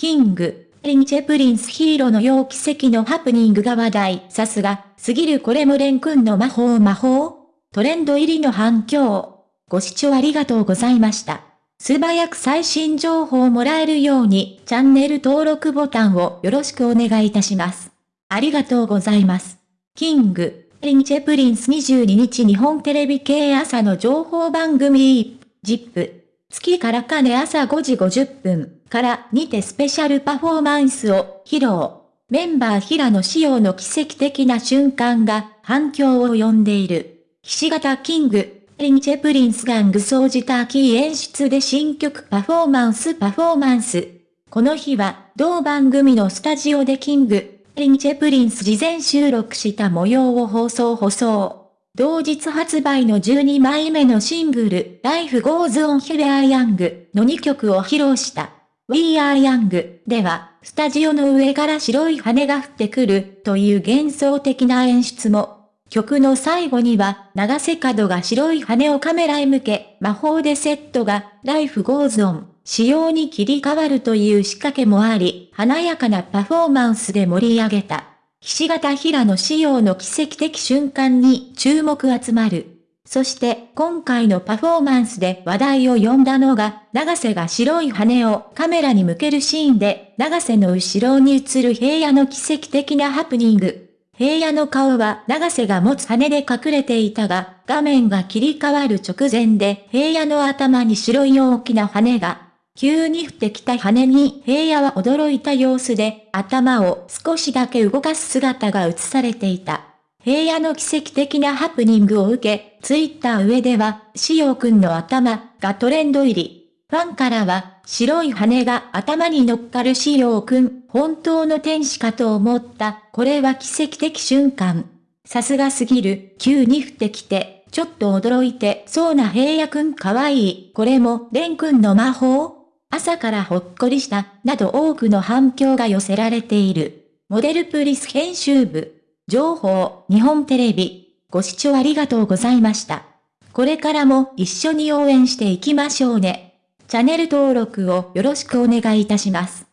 King & Prince平野紫耀奇跡のハプニングが話題。さすが、すぎるこれもレン君の魔法魔法？トレンド入りの反響。ご視聴ありがとうございました。素早く最新情報をもらえるように、チャンネル登録ボタンをよろしくお願いいたします。ありがとうございます。 King & Prince22日日本テレビ系朝の情報番組、 ZIP。月からかね朝5時50分からにてスペシャルパフォーマンスを披露。メンバー平野紫耀の奇跡的な瞬間が反響を呼んでいる。ひし形 King & Princeが具装じたキー演出で新曲パフォーマンスパフォーマンス。この日は、同番組のスタジオで King & Prince事前収録した模様を放送放送。同日発売の12枚目のシングル、Life Goes On We Are Young の2曲を披露した。We Are Young では、スタジオの上から白い羽が降ってくるという幻想的な演出も。曲の最後には、長瀬角が白い羽をカメラへ向け、魔法でセットが Life Goes On 仕様に切り替わるという仕掛けもあり、華やかなパフォーマンスで盛り上げた。ひし形平野仕様の奇跡的瞬間に注目集まる。そして今回のパフォーマンスで話題を呼んだのが、長瀬が白い羽をカメラに向けるシーンで、長瀬の後ろに映る平野の奇跡的なハプニング。平野の顔は長瀬が持つ羽で隠れていたが、画面が切り替わる直前で平野の頭に白い大きな羽が急に降ってきた羽に平野は驚いた様子で頭を少しだけ動かす姿が映されていた。平野の奇跡的なハプニングを受け、ツイッター上では、しおくんの頭がトレンド入り。ファンからは、白い羽が頭に乗っかるしおくん、本当の天使かと思った。これは奇跡的瞬間。さすがすぎる、急に降ってきて、ちょっと驚いてそうな平野くんかわいい。これも、レンくんの魔法？朝からほっこりした、など多くの反響が寄せられている。モデルプリス編集部。情報、日本テレビ。ご視聴ありがとうございました。これからも一緒に応援していきましょうね。チャンネル登録をよろしくお願いいたします。